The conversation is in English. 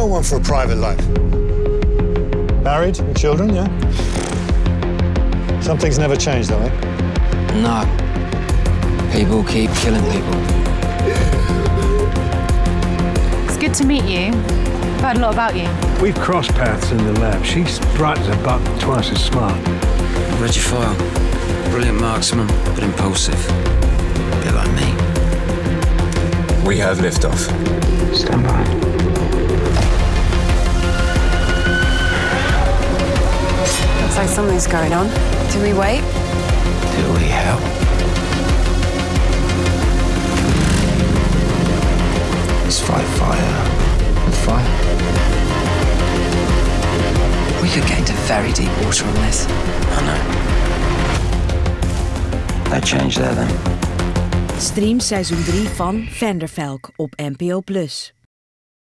well one for a private life. Married and children, yeah? Some things never change, though, eh? No. People keep killing people. It's good to meet you. I've heard a lot about you. We've crossed paths in the lab. She's bright as a buck, twice as smart. Read your file. Brilliant marksman, but impulsive. A bit like me. We have liftoff. Stand by. Like something's going on. Do we wait? Do we help? Let's fight fire with fire. We could get into very deep water on this. I know. No change there then. Stream seizoen 3 van Vandervelk op NPO+.